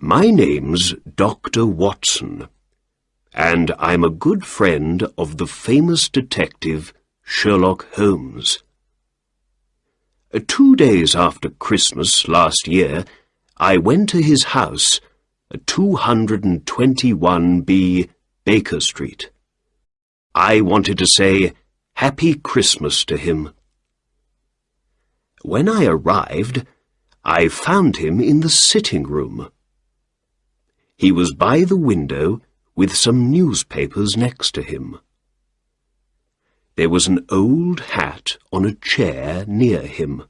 My name's Dr. Watson, and I'm a good friend of the famous detective Sherlock Holmes. Uh, two days after Christmas last year, I went to his house, 221B Baker Street. I wanted to say Happy Christmas to him. When I arrived, I found him in the sitting room. He was by the window with some newspapers next to him. There was an old hat on a chair near him,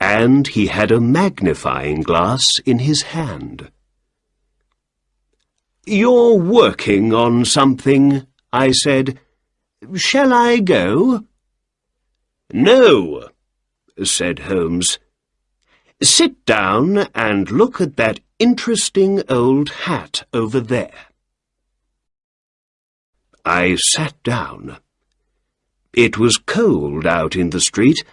and he had a magnifying glass in his hand. You're working on something, I said. Shall I go? No, said Holmes. Sit down and look at that interesting old hat over there. I sat down. It was cold out in the street,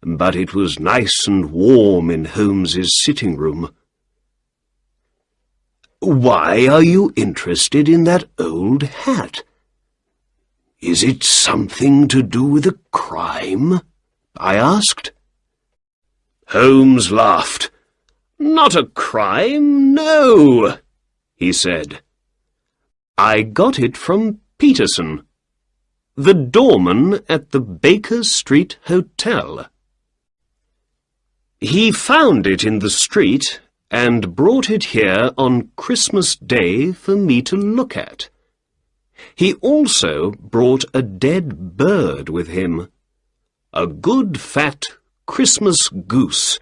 but it was nice and warm in Holmes's sitting room. Why are you interested in that old hat? Is it something to do with a crime? I asked. Holmes laughed. Not a crime, no, he said. I got it from Peterson, the doorman at the Baker Street Hotel. He found it in the street and brought it here on Christmas Day for me to look at. He also brought a dead bird with him, a good fat Christmas goose,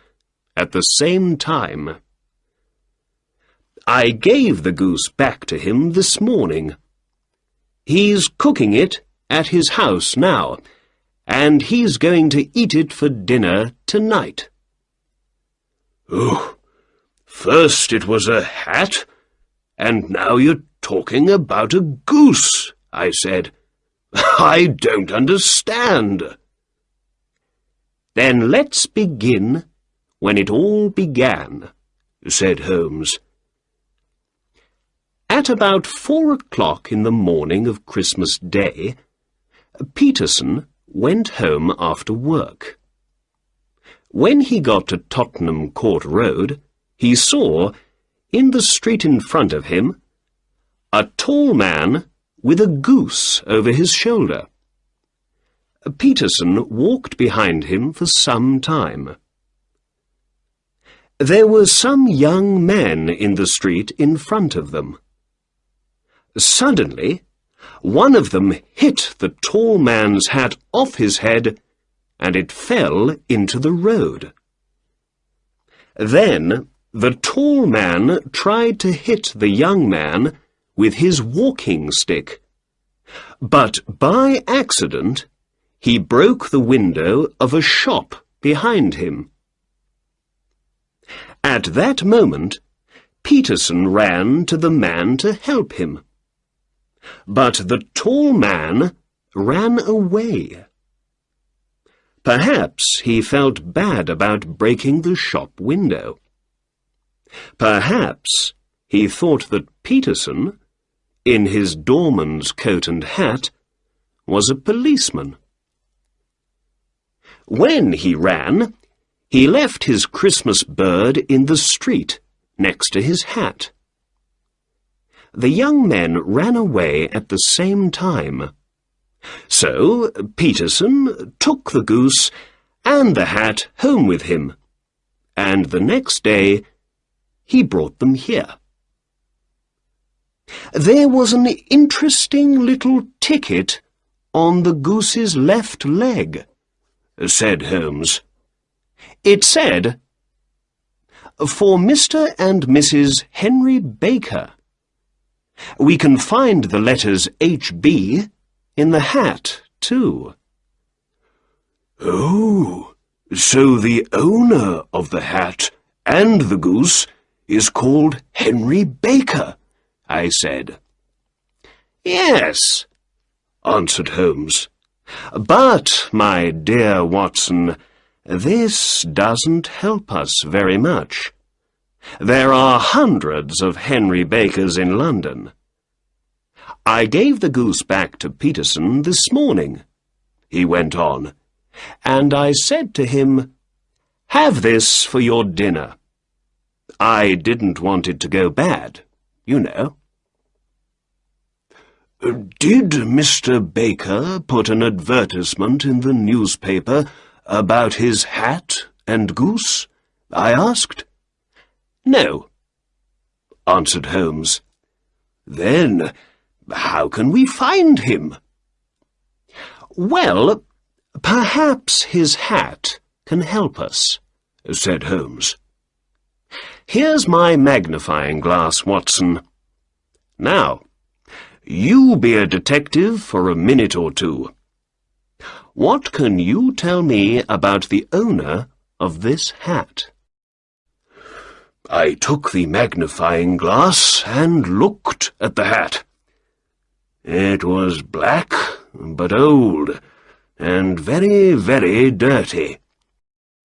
at the same time. I gave the goose back to him this morning. He's cooking it at his house now, and he's going to eat it for dinner tonight. Oh, first it was a hat, and now you're talking about a goose, I said. I don't understand. Then let's begin when it all began, said Holmes. At about four o'clock in the morning of Christmas Day, Peterson went home after work. When he got to Tottenham Court Road, he saw, in the street in front of him, a tall man with a goose over his shoulder. Peterson walked behind him for some time. There were some young men in the street in front of them. Suddenly, one of them hit the tall man's hat off his head, and it fell into the road. Then the tall man tried to hit the young man with his walking stick, but by accident he broke the window of a shop behind him. At that moment, Peterson ran to the man to help him. But the tall man ran away. Perhaps he felt bad about breaking the shop window. Perhaps he thought that Peterson, in his doorman's coat and hat, was a policeman. When he ran, he left his Christmas bird in the street, next to his hat. The young men ran away at the same time. So Peterson took the goose and the hat home with him, and the next day he brought them here. There was an interesting little ticket on the goose's left leg said Holmes. It said, For Mr. and Mrs. Henry Baker. We can find the letters H.B. in the hat, too. Oh, so the owner of the hat and the goose is called Henry Baker, I said. Yes, answered Holmes. But, my dear Watson, this doesn't help us very much. There are hundreds of Henry Bakers in London. I gave the goose back to Peterson this morning, he went on, and I said to him, Have this for your dinner. I didn't want it to go bad, you know. Did Mr. Baker put an advertisement in the newspaper about his hat and goose? I asked. No, answered Holmes. Then how can we find him? Well, perhaps his hat can help us, said Holmes. Here's my magnifying glass, Watson. Now, you be a detective for a minute or two. What can you tell me about the owner of this hat? I took the magnifying glass and looked at the hat. It was black, but old, and very, very dirty.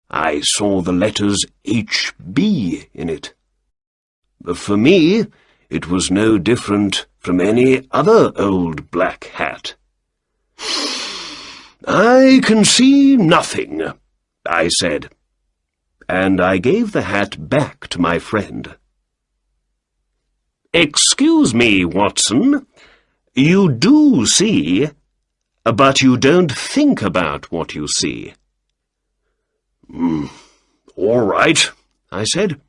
I saw the letters H.B. in it. For me, it was no different from any other old black hat. I can see nothing, I said, and I gave the hat back to my friend. Excuse me, Watson, you do see, but you don't think about what you see. Mm, all right, I said.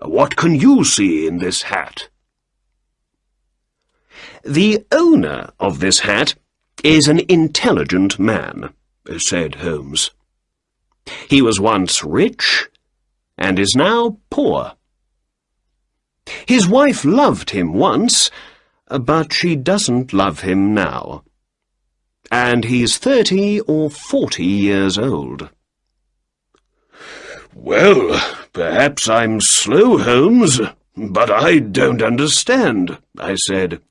What can you see in this hat? The owner of this hat is an intelligent man, said Holmes. He was once rich and is now poor. His wife loved him once, but she doesn't love him now. And he's thirty or forty years old. Well, perhaps I'm slow, Holmes, but I don't understand, I said.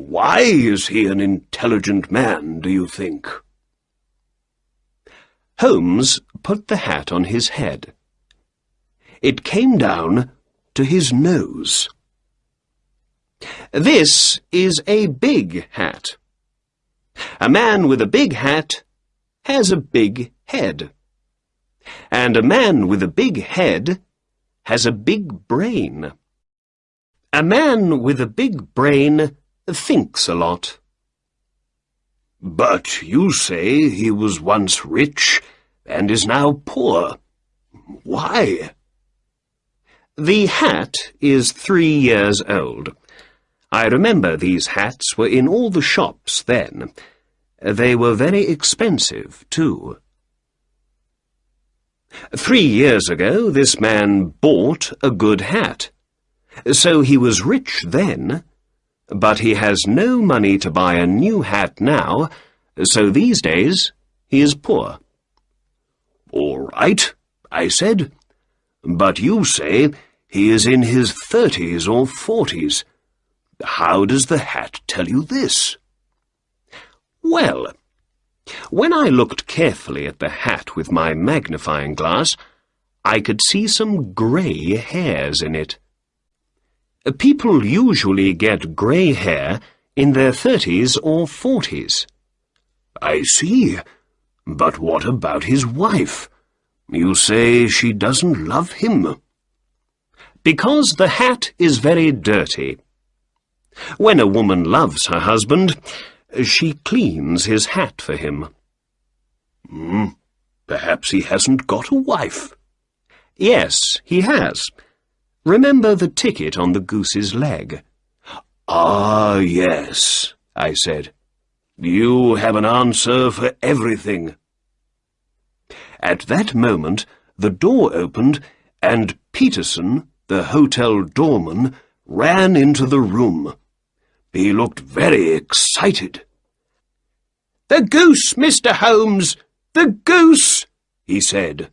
Why is he an intelligent man, do you think? Holmes put the hat on his head. It came down to his nose. This is a big hat. A man with a big hat has a big head. And a man with a big head has a big brain. A man with a big brain thinks a lot. But you say he was once rich and is now poor. Why? The hat is three years old. I remember these hats were in all the shops then. They were very expensive, too. Three years ago this man bought a good hat. So he was rich then, but he has no money to buy a new hat now, so these days he is poor. All right, I said, but you say he is in his thirties or forties. How does the hat tell you this? Well, when I looked carefully at the hat with my magnifying glass, I could see some grey hairs in it. People usually get grey hair in their thirties or forties. I see. But what about his wife? You say she doesn't love him. Because the hat is very dirty. When a woman loves her husband, she cleans his hat for him. Hmm, perhaps he hasn't got a wife. Yes, he has. Remember the ticket on the goose's leg? Ah, yes, I said. You have an answer for everything. At that moment, the door opened, and Peterson, the hotel doorman, ran into the room. He looked very excited. The goose, Mr. Holmes! The goose! he said.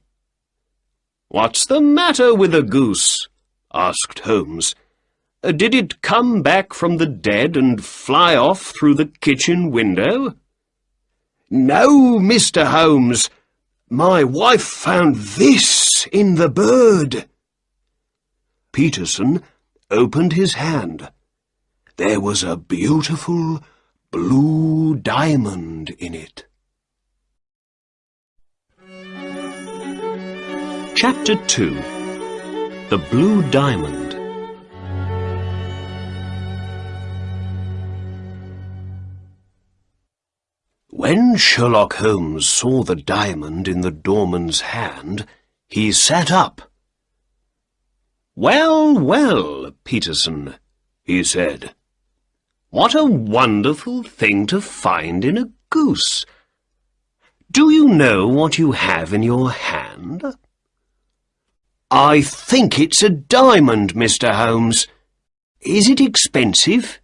What's the matter with the goose? Asked Holmes. Uh, did it come back from the dead and fly off through the kitchen window? No, Mr. Holmes. My wife found this in the bird. Peterson opened his hand. There was a beautiful blue diamond in it. Chapter 2 The Blue Diamond When Sherlock Holmes saw the diamond in the doorman's hand, he sat up. Well, well, Peterson, he said. What a wonderful thing to find in a goose. Do you know what you have in your hand? I think it's a diamond, Mr. Holmes. Is it expensive?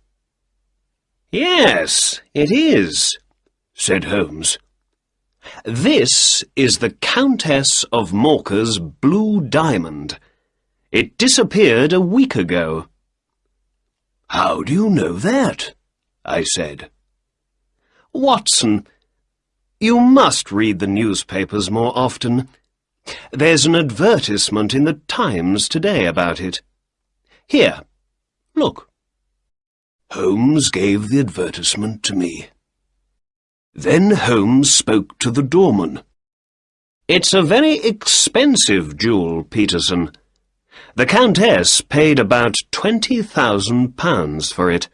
Yes, it is, said Holmes. This is the Countess of Morcar's blue diamond. It disappeared a week ago. How do you know that? I said. Watson, you must read the newspapers more often. There's an advertisement in the Times today about it. Here, look. Holmes gave the advertisement to me. Then Holmes spoke to the doorman. It's a very expensive jewel, Peterson. The Countess paid about twenty thousand pounds for it.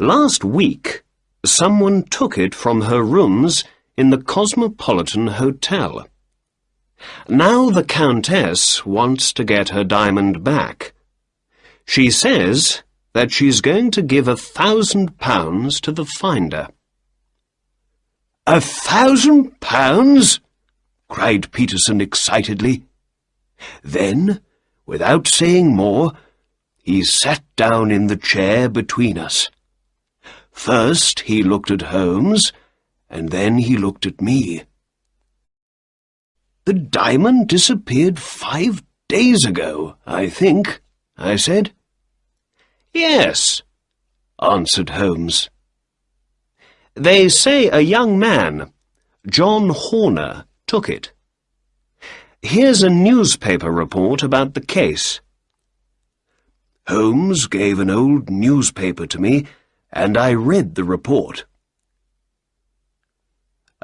Last week, someone took it from her rooms in the Cosmopolitan Hotel. Now the Countess wants to get her diamond back. She says that she's going to give a thousand pounds to the finder. A thousand pounds? cried Peterson excitedly. Then, without saying more, he sat down in the chair between us. First he looked at Holmes, and then he looked at me. The diamond disappeared five days ago, I think, I said. Yes, answered Holmes. They say a young man, John Horner, took it. Here's a newspaper report about the case. Holmes gave an old newspaper to me, and I read the report.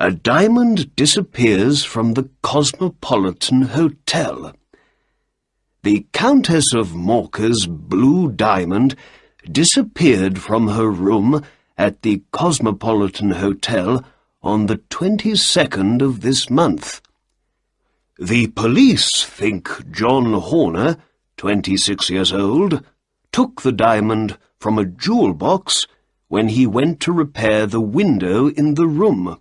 A diamond disappears from the Cosmopolitan Hotel. The Countess of Morcar's blue diamond disappeared from her room at the Cosmopolitan Hotel on the 22nd of this month. The police think John Horner, 26 years old, took the diamond from a jewel box when he went to repair the window in the room.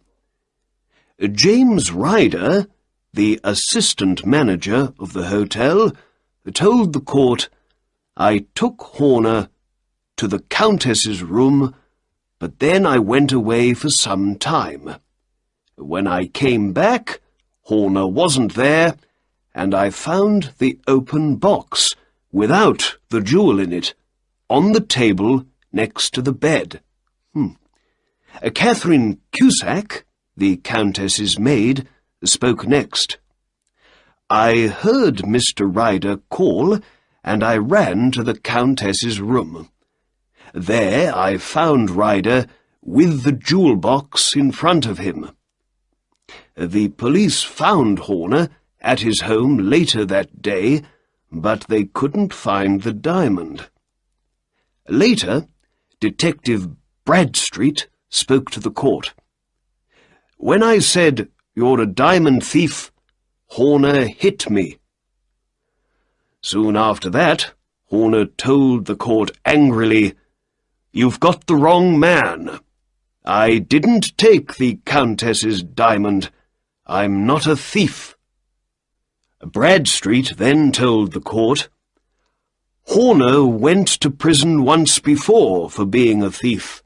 James Ryder, the assistant manager of the hotel, told the court, I took Horner to the Countess's room, but then I went away for some time. When I came back, Horner wasn't there, and I found the open box, without the jewel in it, on the table next to the bed. Hmm. Catherine Cusack, the Countess's maid, spoke next. I heard Mr. Ryder call, and I ran to the Countess's room. There I found Ryder with the jewel box in front of him. The police found Horner at his home later that day, but they couldn't find the diamond. Later, Detective Bradstreet spoke to the court. When I said, you're a diamond thief, Horner hit me. Soon after that, Horner told the court angrily, You've got the wrong man. I didn't take the Countess's diamond. I'm not a thief. Bradstreet then told the court, Horner went to prison once before for being a thief.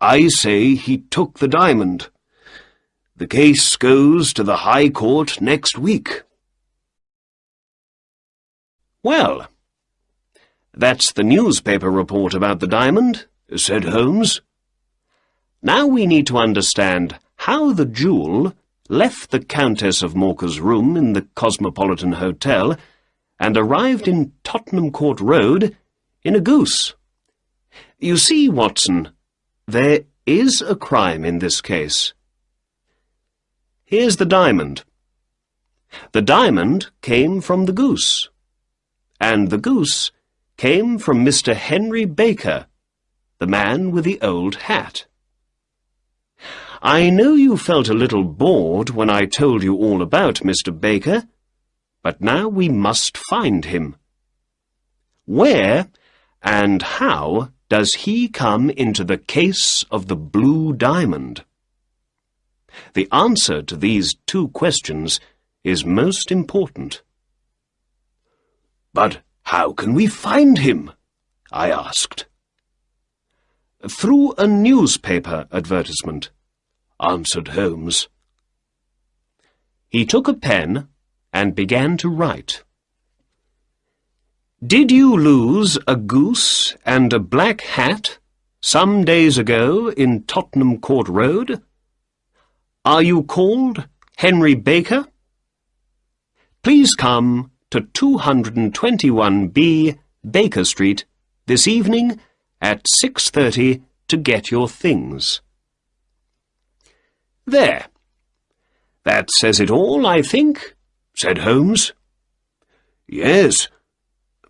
I say he took the diamond. The case goes to the High Court next week. Well, that's the newspaper report about the diamond, said Holmes. Now we need to understand how the jewel left the Countess of Morcar's room in the Cosmopolitan Hotel and arrived in Tottenham Court Road in a goose. You see, Watson, there is a crime in this case. Here's the diamond. The diamond came from the goose, and the goose came from Mr. Henry Baker, the man with the old hat. I know you felt a little bored when I told you all about Mr. Baker, but now we must find him. Where and how does he come into the case of the blue diamond? The answer to these two questions is most important. But how can we find him? I asked. Through a newspaper advertisement answered Holmes. He took a pen and began to write. Did you lose a goose and a black hat some days ago in Tottenham Court Road? Are you called Henry Baker? Please come to 221B Baker Street this evening at 6.30 to get your things. There. That says it all, I think, said Holmes. Yes,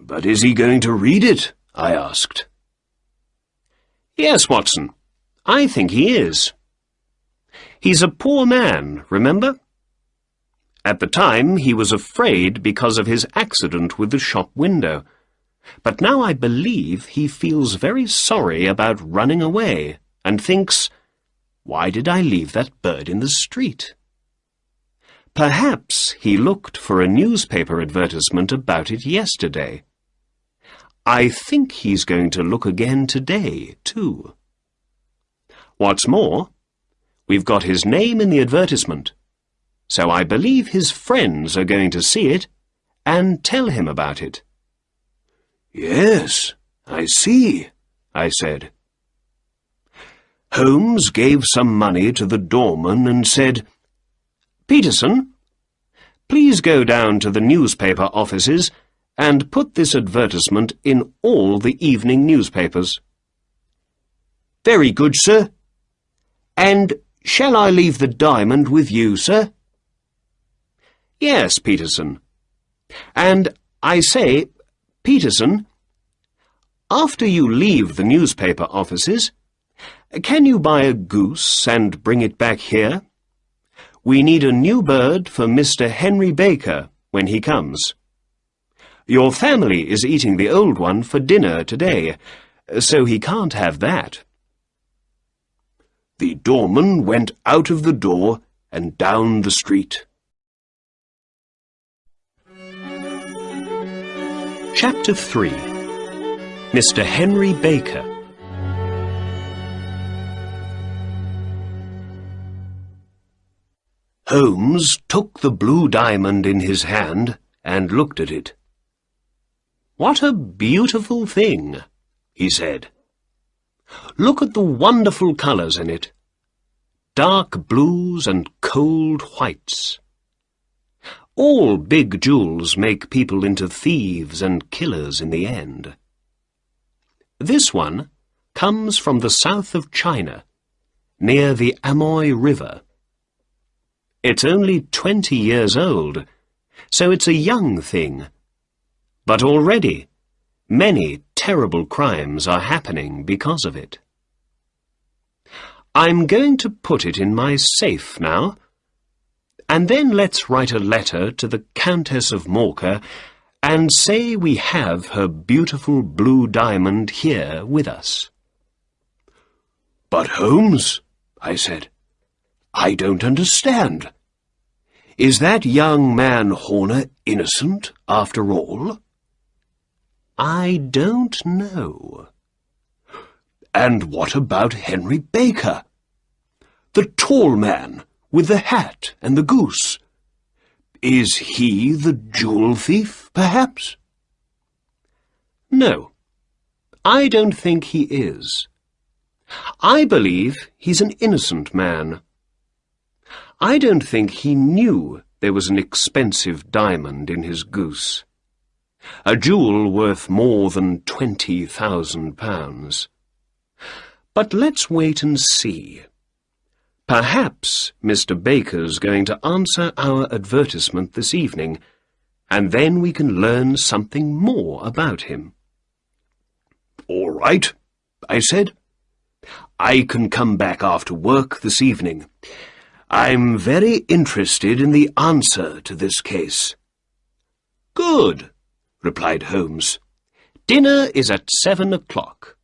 but is he going to read it? I asked. Yes, Watson, I think he is. He's a poor man, remember? At the time, he was afraid because of his accident with the shop window. But now I believe he feels very sorry about running away and thinks, why did I leave that bird in the street? Perhaps he looked for a newspaper advertisement about it yesterday. I think he's going to look again today, too. What's more, we've got his name in the advertisement, so I believe his friends are going to see it and tell him about it. Yes, I see, I said. Holmes gave some money to the doorman and said, Peterson, please go down to the newspaper offices and put this advertisement in all the evening newspapers. Very good, sir. And shall I leave the diamond with you, sir? Yes, Peterson. And I say, Peterson, after you leave the newspaper offices, can you buy a goose and bring it back here? We need a new bird for Mr. Henry Baker when he comes. Your family is eating the old one for dinner today, so he can't have that. The doorman went out of the door and down the street. Chapter 3 Mr. Henry Baker Holmes took the blue diamond in his hand and looked at it. What a beautiful thing, he said. Look at the wonderful colours in it. Dark blues and cold whites. All big jewels make people into thieves and killers in the end. This one comes from the south of China, near the Amoy River. It's only twenty years old, so it's a young thing. But already, many terrible crimes are happening because of it. I'm going to put it in my safe now, and then let's write a letter to the Countess of Morcar and say we have her beautiful blue diamond here with us. But Holmes, I said, I don't understand. Is that young man Horner innocent, after all? I don't know. And what about Henry Baker? The tall man, with the hat and the goose. Is he the jewel thief, perhaps? No, I don't think he is. I believe he's an innocent man. I don't think he knew there was an expensive diamond in his goose. A jewel worth more than twenty thousand pounds. But let's wait and see. Perhaps Mr. Baker's going to answer our advertisement this evening, and then we can learn something more about him. All right, I said. I can come back after work this evening. I'm very interested in the answer to this case. Good, replied Holmes. Dinner is at seven o'clock.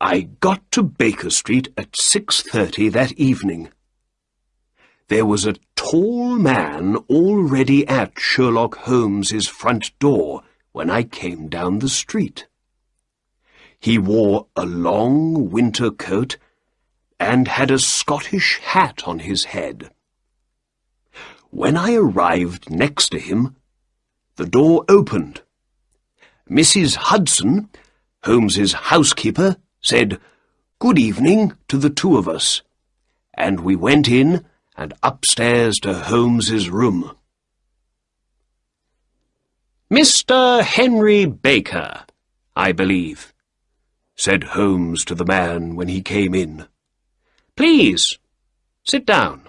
I got to Baker Street at 6.30 that evening. There was a tall man already at Sherlock Holmes's front door when I came down the street. He wore a long winter coat and had a Scottish hat on his head. When I arrived next to him, the door opened. Mrs. Hudson, Holmes's housekeeper, said, Good evening to the two of us, and we went in and upstairs to Holmes's room. Mr. Henry Baker, I believe, said Holmes to the man when he came in. Please, sit down.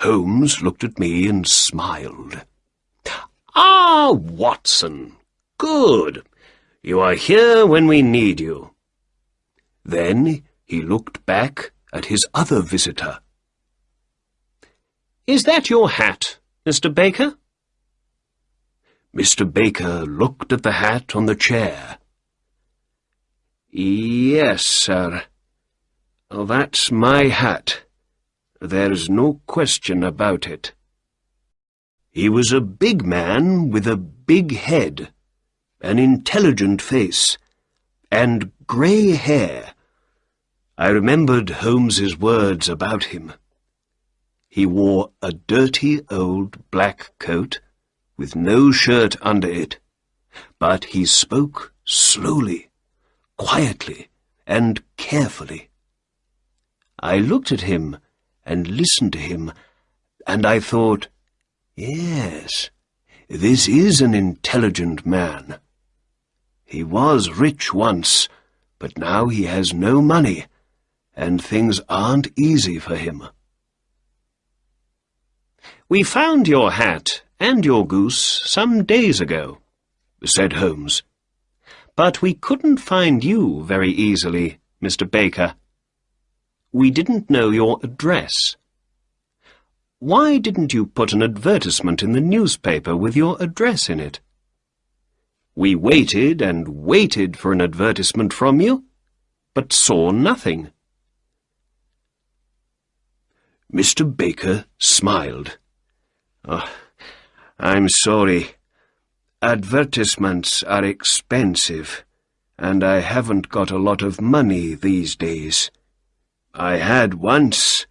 Holmes looked at me and smiled. Ah, Watson, good. You are here when we need you. Then he looked back at his other visitor. Is that your hat, Mr. Baker? Mr. Baker looked at the hat on the chair. Yes, sir. Oh, that's my hat. There's no question about it. He was a big man with a big head, an intelligent face, and grey hair. I remembered Holmes's words about him. He wore a dirty old black coat, with no shirt under it, but he spoke slowly, quietly, and carefully. I looked at him and listened to him, and I thought, yes, this is an intelligent man. He was rich once, but now he has no money, and things aren't easy for him. We found your hat and your goose some days ago, said Holmes. But we couldn't find you very easily, Mr. Baker. We didn't know your address. Why didn't you put an advertisement in the newspaper with your address in it? We waited and waited for an advertisement from you, but saw nothing. Mr. Baker smiled. Oh, I'm sorry. Advertisements are expensive, and I haven't got a lot of money these days. I had once,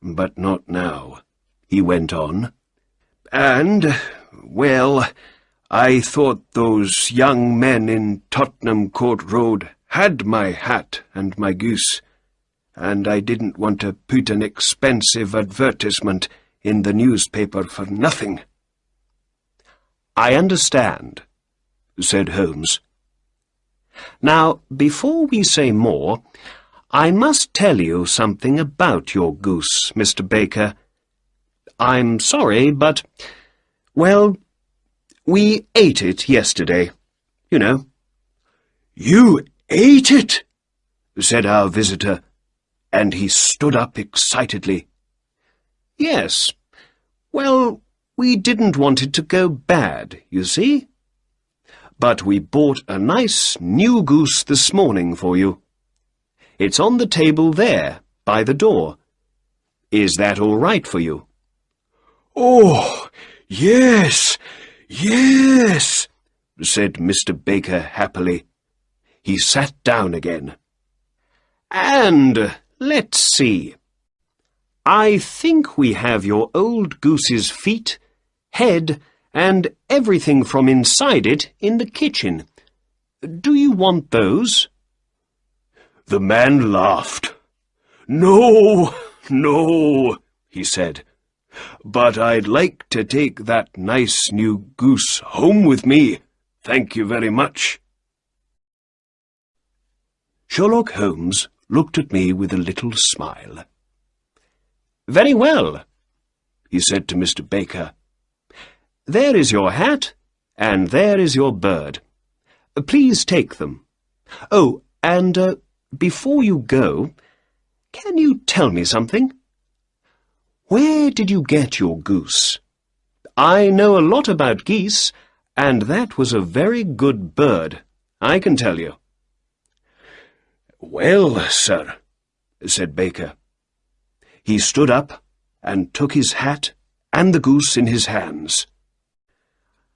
but not now, he went on. And, well, I thought those young men in Tottenham Court Road had my hat and my goose, and I didn't want to put an expensive advertisement in the newspaper for nothing. I understand, said Holmes. Now, before we say more, I must tell you something about your goose, Mr. Baker. I'm sorry, but, well, we ate it yesterday, you know. You ate it? said our visitor, and he stood up excitedly. Yes. Well, we didn't want it to go bad, you see. But we bought a nice new goose this morning for you. It's on the table there, by the door. Is that all right for you? Oh, yes, yes, said Mr. Baker happily. He sat down again. And let's see. I think we have your old goose's feet, head, and everything from inside it in the kitchen. Do you want those? The man laughed. No, no, he said. But I'd like to take that nice new goose home with me. Thank you very much. Sherlock Holmes looked at me with a little smile. Very well, he said to Mr. Baker. There is your hat, and there is your bird. Please take them. Oh, and uh, before you go, can you tell me something? Where did you get your goose? I know a lot about geese, and that was a very good bird, I can tell you. Well, sir, said Baker. He stood up and took his hat and the goose in his hands.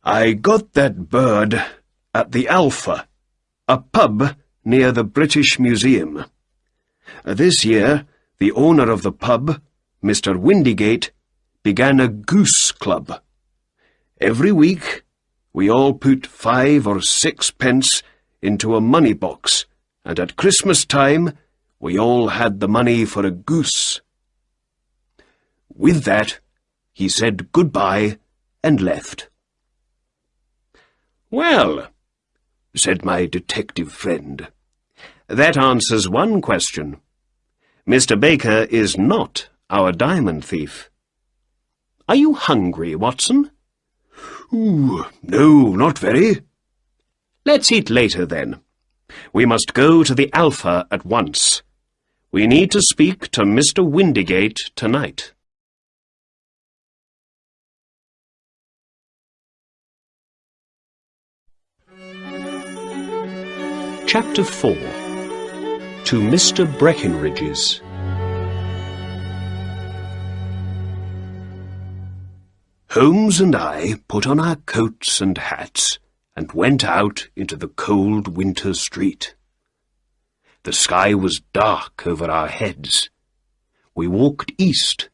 I got that bird at the Alpha, a pub near the British Museum. This year, the owner of the pub, Mr. Windigate, began a goose club. Every week, we all put five or six pence into a money box, and at Christmas time, we all had the money for a goose. With that, he said goodbye and left. Well, said my detective friend, that answers one question. Mr. Baker is not our diamond thief. Are you hungry, Watson? Ooh, no, not very. Let's eat later, then. We must go to the Alpha at once. We need to speak to Mr. Windigate tonight. Chapter 4 To Mr. Breckinridge's Holmes and I put on our coats and hats and went out into the cold winter street. The sky was dark over our heads. We walked east,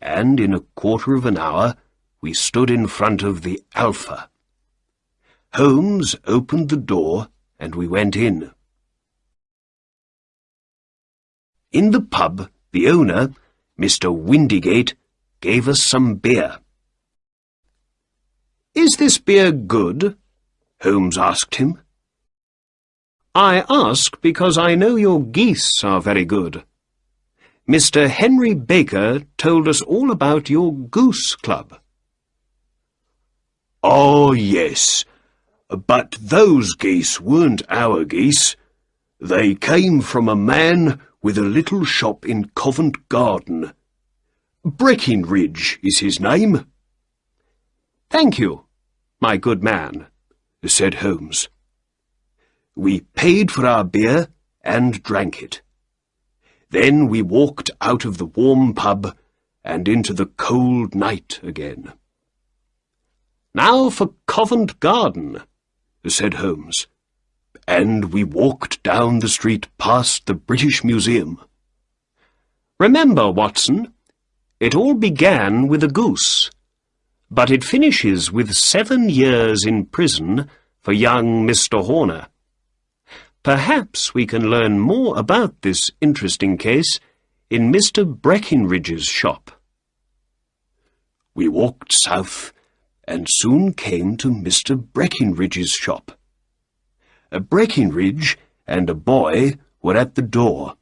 and in a quarter of an hour we stood in front of the Alpha. Holmes opened the door and we went in. In the pub, the owner, Mr. Windigate, gave us some beer. Is this beer good? Holmes asked him. I ask because I know your geese are very good. Mr. Henry Baker told us all about your goose club. Oh, yes. But those geese weren't our geese. They came from a man with a little shop in Covent Garden. Breckinridge is his name. Thank you, my good man, said Holmes. We paid for our beer and drank it. Then we walked out of the warm pub and into the cold night again. Now for Covent Garden, said Holmes. And we walked down the street past the British Museum. Remember, Watson, it all began with a goose, but it finishes with seven years in prison for young Mr. Horner. Perhaps we can learn more about this interesting case in Mr. Breckinridge's shop. We walked south and soon came to Mr. Breckinridge's shop. A Breckinridge and a boy were at the door.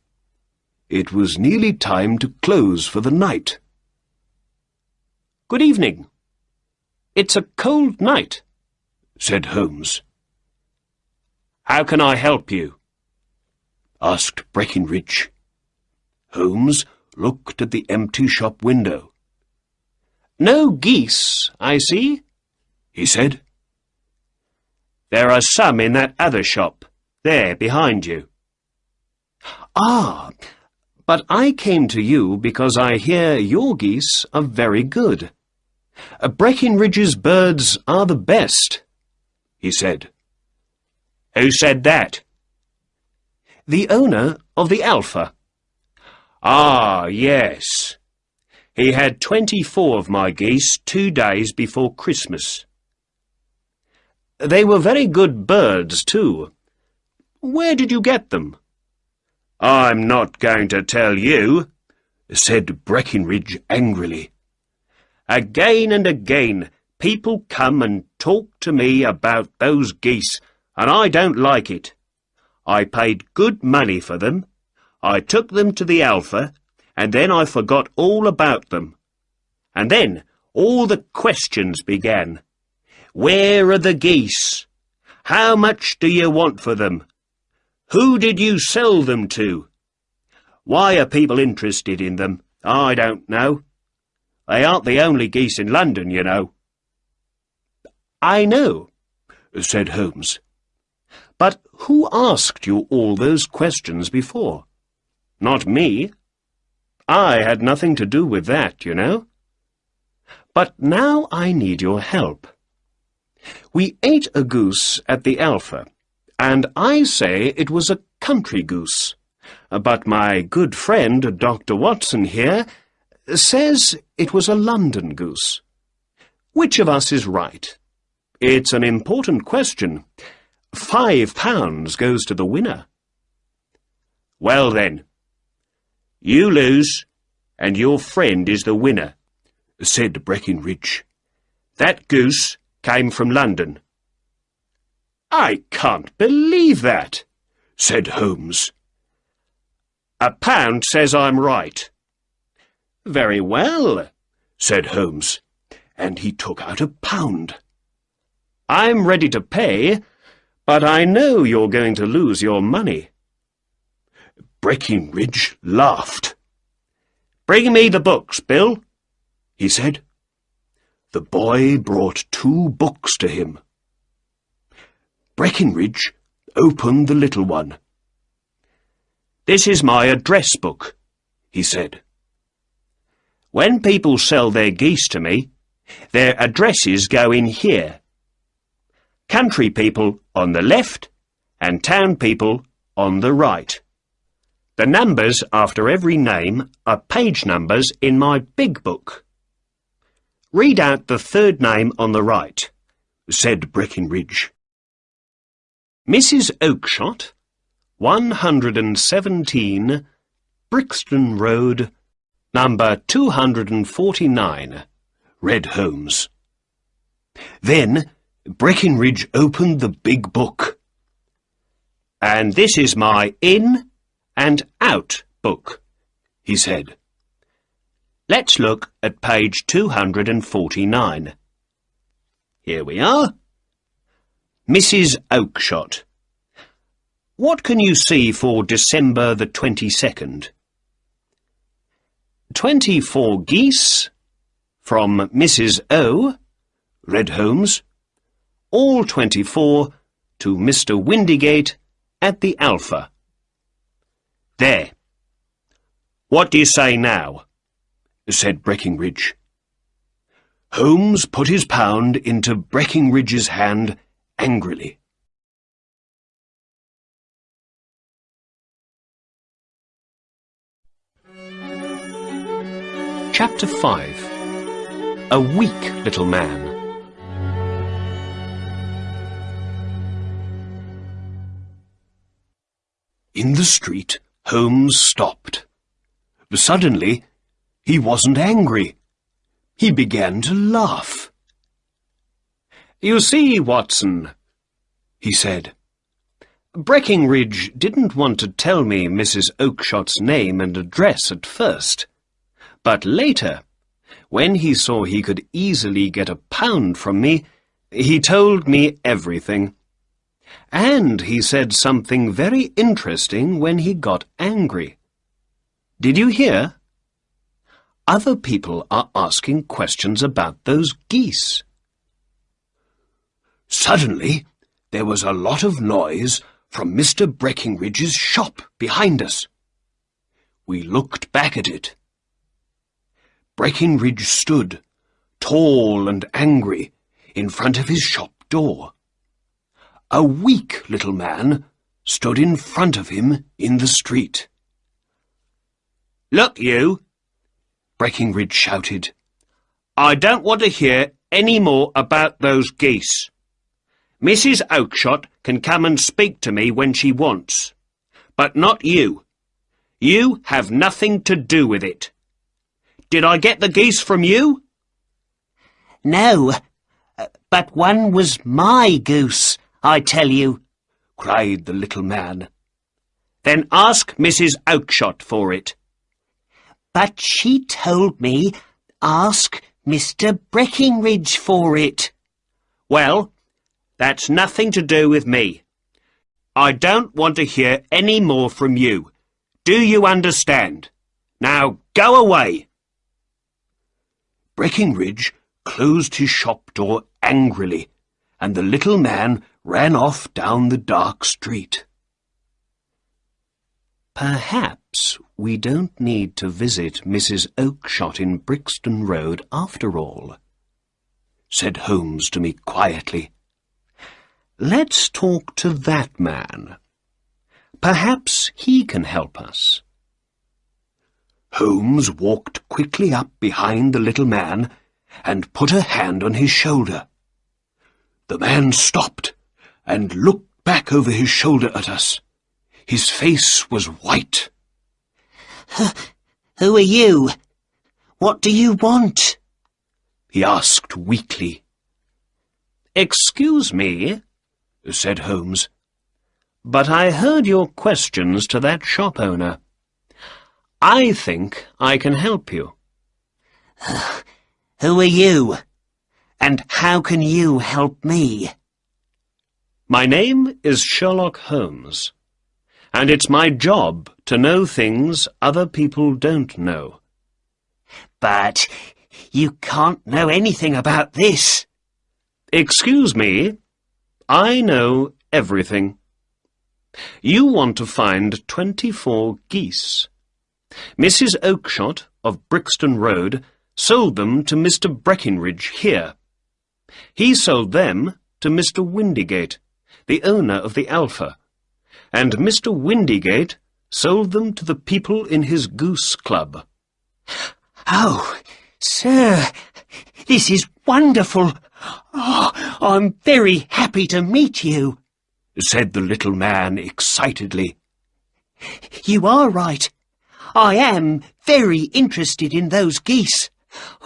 It was nearly time to close for the night. Good evening. It's a cold night, said Holmes. How can I help you? asked Breckinridge. Holmes looked at the empty shop window. No geese, I see, he said. There are some in that other shop, there behind you. Ah, but I came to you because I hear your geese are very good. Breckinridge's birds are the best, he said. Who said that? The owner of the Alpha. Ah, yes. He had twenty-four of my geese two days before Christmas. They were very good birds, too. Where did you get them? I'm not going to tell you, said Breckinridge angrily. Again and again, people come and talk to me about those geese, and I don't like it. I paid good money for them. I took them to the Alpha, and then I forgot all about them. And then all the questions began. Where are the geese? How much do you want for them? Who did you sell them to? Why are people interested in them? I don't know. They aren't the only geese in London, you know. I know, said Holmes. But who asked you all those questions before? Not me. I had nothing to do with that, you know. But now I need your help. We ate a goose at the Alpha, and I say it was a country goose. But my good friend, Dr. Watson here, says it was a London goose. Which of us is right? It's an important question. Five pounds goes to the winner. Well then, you lose, and your friend is the winner, said Breckinridge. That goose came from London. I can't believe that, said Holmes. A pound says I'm right. Very well, said Holmes, and he took out a pound. I'm ready to pay, but I know you're going to lose your money. Breckinridge laughed. Bring me the books, Bill, he said. The boy brought two books to him. Breckinridge opened the little one. This is my address book, he said. When people sell their geese to me, their addresses go in here. Country people on the left and town people on the right. The numbers after every name are page numbers in my big book. Read out the third name on the right, said Breckinridge. Mrs. Oakshott, 117, Brixton Road, number 249, read Holmes. Then Breckinridge opened the big book. And this is my in and out book, he said. Let's look at page 249. Here we are. Mrs. Oakshott. What can you see for December the 22nd? Twenty-four geese from Mrs. O, read Holmes. All twenty-four to Mr. Windigate at the Alpha. There. What do you say now? said Breckinridge. Holmes put his pound into Breckinridge's hand angrily. Chapter 5 A Weak Little Man In the street, Holmes stopped. Suddenly, he wasn't angry. He began to laugh. You see, Watson, he said, Breckinridge didn't want to tell me Mrs. Oakshott's name and address at first. But later, when he saw he could easily get a pound from me, he told me everything. And he said something very interesting when he got angry. Did you hear? Other people are asking questions about those geese. Suddenly, there was a lot of noise from Mr. Breckinridge's shop behind us. We looked back at it. Breckinridge stood, tall and angry, in front of his shop door. A weak little man stood in front of him in the street. Look, you, Breckinridge shouted. I don't want to hear any more about those geese. Mrs. Oakshott can come and speak to me when she wants, but not you. You have nothing to do with it. Did I get the geese from you? No, uh, but one was my goose, I tell you, cried the little man. Then ask Mrs. Oakshott for it. But she told me ask Mr. Breckinridge for it. Well, that's nothing to do with me. I don't want to hear any more from you. Do you understand? Now go away. Breckinridge closed his shop door angrily, and the little man ran off down the dark street. Perhaps we don't need to visit Mrs. Oakshott in Brixton Road after all, said Holmes to me quietly. Let's talk to that man. Perhaps he can help us. Holmes walked quickly up behind the little man and put a hand on his shoulder. The man stopped and looked back over his shoulder at us. His face was white. Who are you? What do you want? He asked weakly. Excuse me, said Holmes, but I heard your questions to that shop owner. I think I can help you. Who are you? And how can you help me? My name is Sherlock Holmes and it's my job to know things other people don't know. But you can't know anything about this. Excuse me, I know everything. You want to find twenty-four geese. Mrs. Oakshott of Brixton Road sold them to Mr. Breckinridge here. He sold them to Mr. Windigate, the owner of the Alpha, and Mr. Windigate sold them to the people in his goose club. Oh, sir, this is wonderful. Oh, I'm very happy to meet you, said the little man excitedly. You are right. I am very interested in those geese.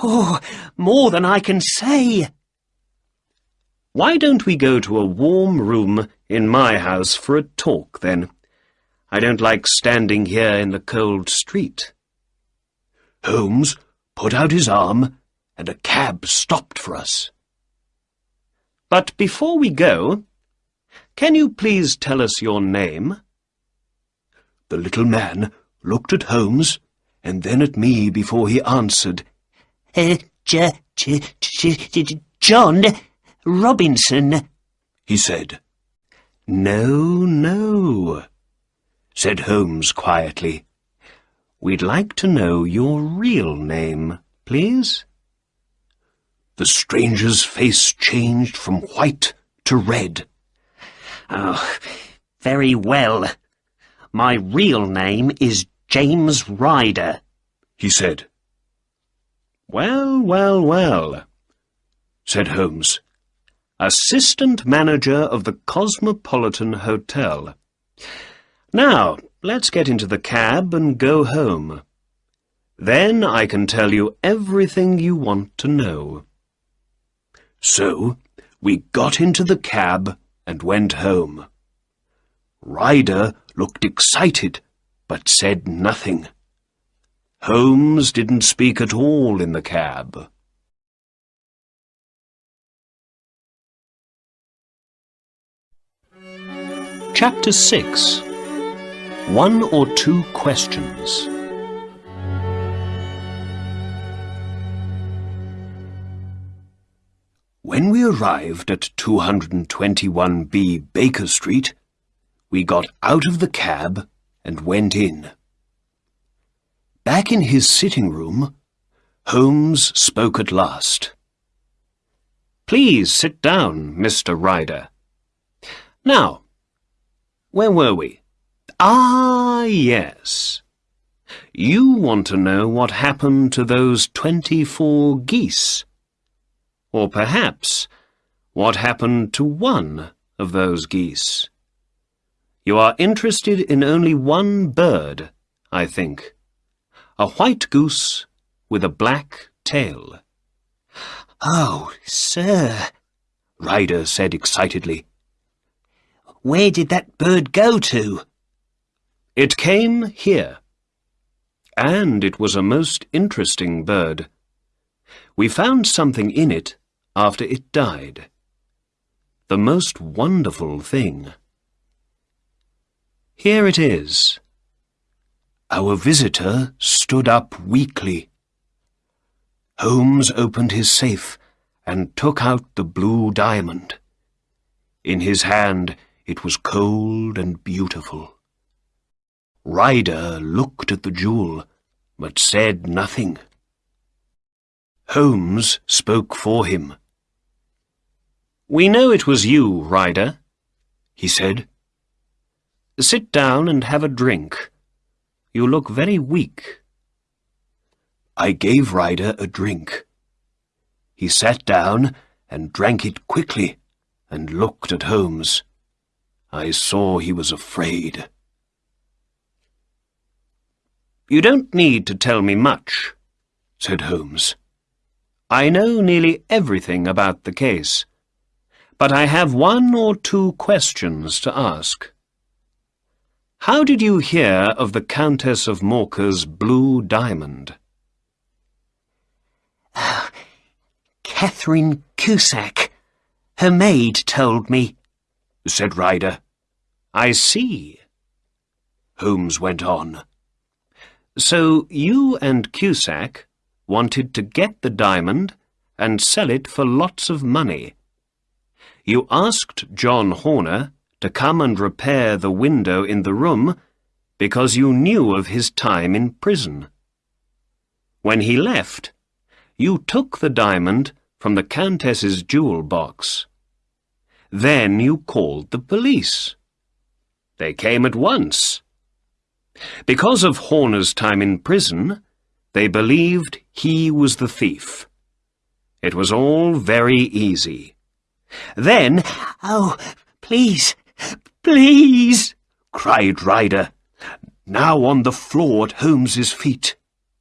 Oh, more than I can say. Why don't we go to a warm room in my house for a talk, then? I don't like standing here in the cold street. Holmes put out his arm, and a cab stopped for us. But before we go, can you please tell us your name? The little man looked at Holmes and then at me before he answered. Uh, J J J John Robinson, he said. No, no, said Holmes quietly. We'd like to know your real name, please. The stranger's face changed from white to red. Oh, very well. My real name is James Ryder, he said. Well, well, well, said Holmes assistant manager of the Cosmopolitan Hotel. Now, let's get into the cab and go home. Then I can tell you everything you want to know. So, we got into the cab and went home. Ryder looked excited, but said nothing. Holmes didn't speak at all in the cab. Chapter 6 One or Two Questions When we arrived at 221B Baker Street, we got out of the cab and went in. Back in his sitting room, Holmes spoke at last. Please sit down, Mr. Ryder. Now, where were we? Ah, yes. You want to know what happened to those twenty-four geese. Or perhaps, what happened to one of those geese. You are interested in only one bird, I think. A white goose with a black tail. Oh, sir, Ryder said excitedly. where did that bird go to? It came here. And it was a most interesting bird. We found something in it after it died. The most wonderful thing. Here it is. Our visitor stood up weakly. Holmes opened his safe and took out the blue diamond. In his hand it was cold and beautiful. Ryder looked at the jewel, but said nothing. Holmes spoke for him. We know it was you, Ryder. He said, Sit down and have a drink. You look very weak. I gave Ryder a drink. He sat down and drank it quickly and looked at Holmes. I saw he was afraid. You don't need to tell me much, said Holmes. I know nearly everything about the case, but I have one or two questions to ask. How did you hear of the Countess of Morcar's blue diamond? Oh, Catherine Cusack. Her maid told me, said Ryder. I see. Holmes went on. So you and Cusack wanted to get the diamond and sell it for lots of money. You asked John Horner to come and repair the window in the room because you knew of his time in prison. When he left, you took the diamond from the Countess's jewel box. Then you called the police. They came at once. Because of Horner's time in prison, they believed he was the thief. It was all very easy. Then, Oh, please, please, cried Ryder, now on the floor at Holmes's feet.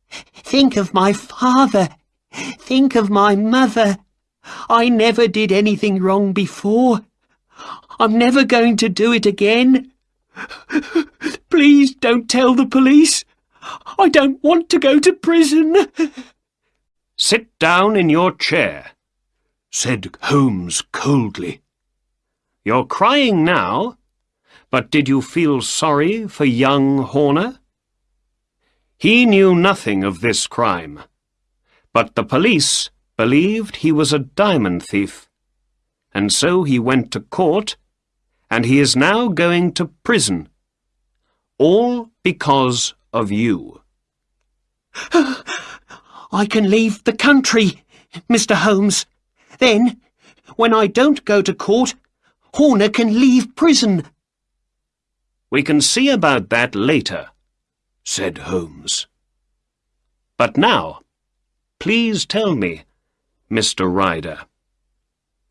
think of my father. Think of my mother. I never did anything wrong before. I'm never going to do it again. Please don't tell the police. I don't want to go to prison. sit down in your chair. said Holmes coldly. You're crying now, but did you feel sorry for young Horner? He knew nothing of this crime, but the police believed he was a diamond thief, and so he went to court, and he is now going to prison, all because of you. I can leave the country, Mr. Holmes. Then, when I don't go to court, Horner can leave prison. We can see about that later, said Holmes. but now, please tell me, Mr. Ryder,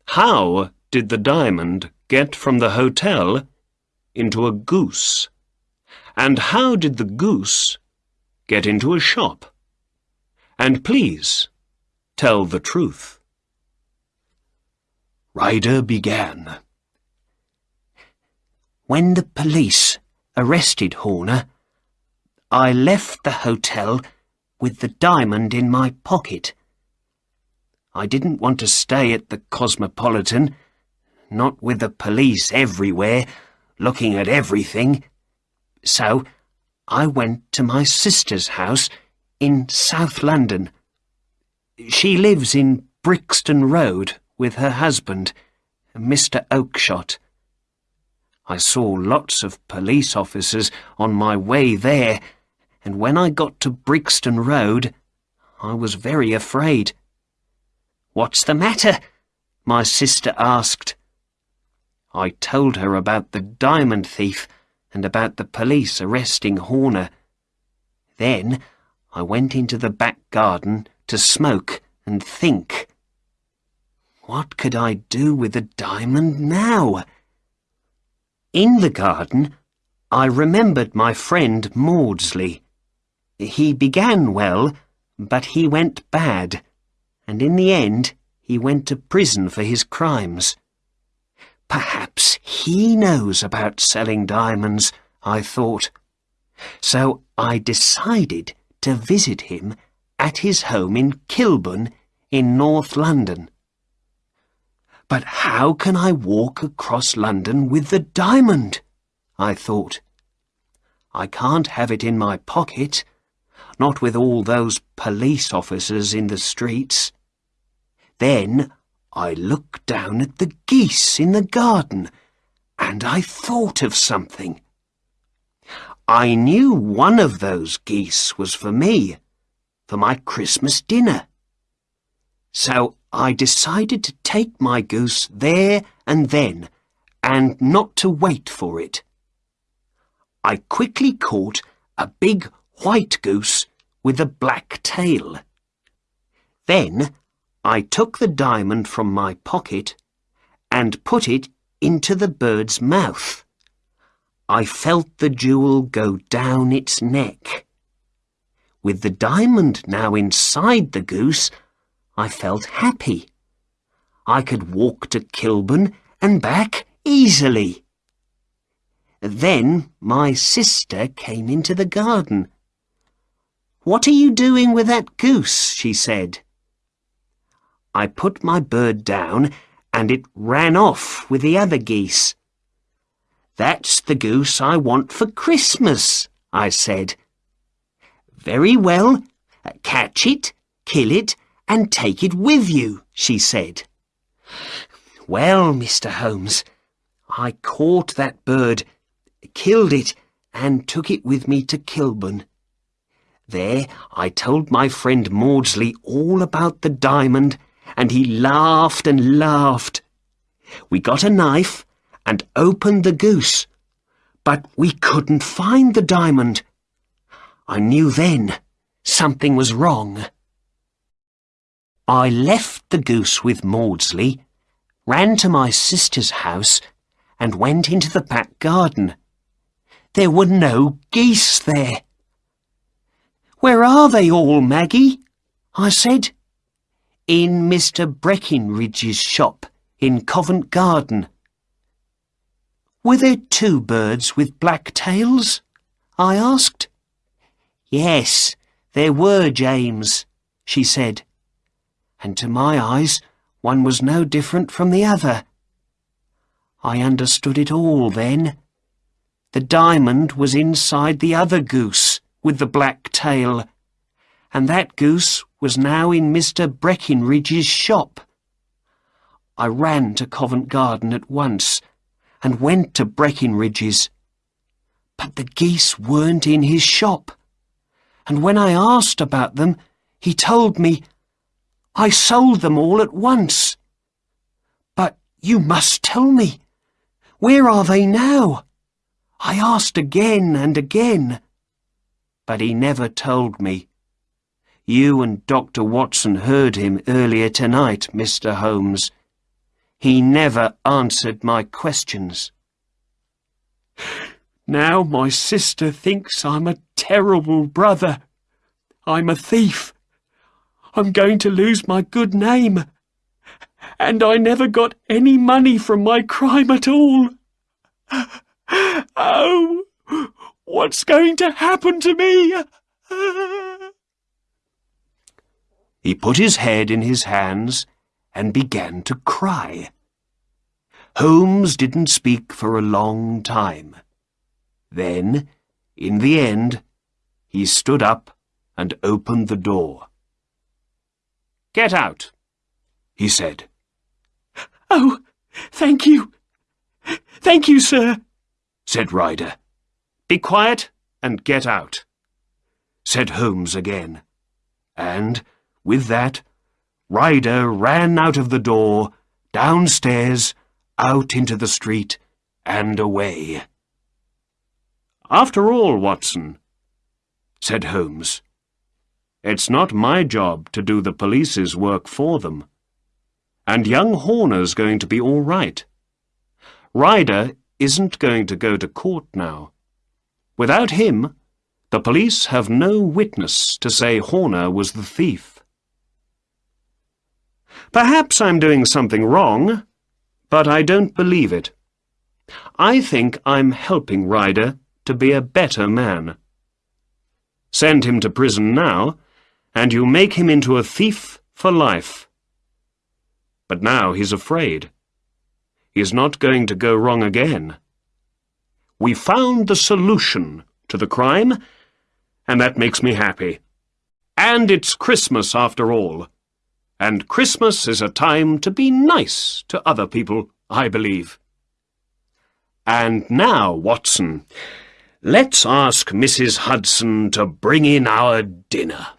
how did the diamond get from the hotel into a goose? And how did the goose get into a shop? And please, tell the truth. Ryder began. When the police arrested Horner, I left the hotel with the diamond in my pocket. I didn't want to stay at the Cosmopolitan, not with the police everywhere, looking at everything. So I went to my sister's house in South London. She lives in Brixton Road with her husband, Mr. Oakshott. I saw lots of police officers on my way there, and when I got to Brixton Road, I was very afraid. What's the matter? My sister asked. I told her about the diamond thief and about the police arresting Horner. Then I went into the back garden to smoke and think. What could I do with the diamond now? In the garden, I remembered my friend Maudsley. He began well, but he went bad, and in the end he went to prison for his crimes. Perhaps he knows about selling diamonds, I thought. So I decided to visit him at his home in Kilburn in North London. But how can I walk across London with the diamond? I thought. I can't have it in my pocket, not with all those police officers in the streets. Then I looked down at the geese in the garden, and I thought of something. I knew one of those geese was for me, for my Christmas dinner. So I decided to take my goose there and then, and not to wait for it. I quickly caught a big white goose with a black tail. Then I took the diamond from my pocket and put it into the bird's mouth. I felt the jewel go down its neck. With the diamond now inside the goose, I felt happy. I could walk to Kilburn and back easily. Then my sister came into the garden. What are you doing with that goose? she said. I put my bird down and it ran off with the other geese. That's the goose I want for Christmas, I said. Very well, catch it, kill it, and take it with you, she said. Well, Mr. Holmes, I caught that bird, killed it, and took it with me to Kilburn. There I told my friend Maudsley all about the diamond and he laughed and laughed. We got a knife and opened the goose, but we couldn't find the diamond. I knew then something was wrong. I left the goose with Maudsley, ran to my sister's house, and went into the back garden. There were no geese there. Where are they all, Maggie? I said in Mr. Breckinridge's shop in Covent Garden. Were there two birds with black tails? I asked. Yes, there were, James, she said. And to my eyes, one was no different from the other. I understood it all then. The diamond was inside the other goose with the black tail, and that goose was now in Mr. Breckinridge's shop. I ran to Covent Garden at once and went to Breckinridge's. But the geese weren't in his shop, and when I asked about them, he told me I sold them all at once. But you must tell me, where are they now? I asked again and again, but he never told me. You and Dr. Watson heard him earlier tonight, Mr. Holmes. He never answered my questions. Now my sister thinks I'm a terrible brother. I'm a thief. I'm going to lose my good name. And I never got any money from my crime at all. Oh, what's going to happen to me? He put his head in his hands and began to cry. Holmes didn't speak for a long time. Then, in the end, he stood up and opened the door. Get out, he said. Oh, thank you. Thank you, sir, said Ryder. Be quiet and get out, said Holmes again, and, with that, Ryder ran out of the door, downstairs, out into the street, and away. After all, Watson, said Holmes, it's not my job to do the police's work for them. And young Horner's going to be all right. Ryder isn't going to go to court now. Without him, the police have no witness to say Horner was the thief. Perhaps I'm doing something wrong, but I don't believe it. I think I'm helping Ryder to be a better man. Send him to prison now, and you make him into a thief for life. But now he's afraid. He's not going to go wrong again. We found the solution to the crime, and that makes me happy. And it's Christmas after all. And Christmas is a time to be nice to other people, I believe. And now, Watson, let's ask Mrs. Hudson to bring in our dinner.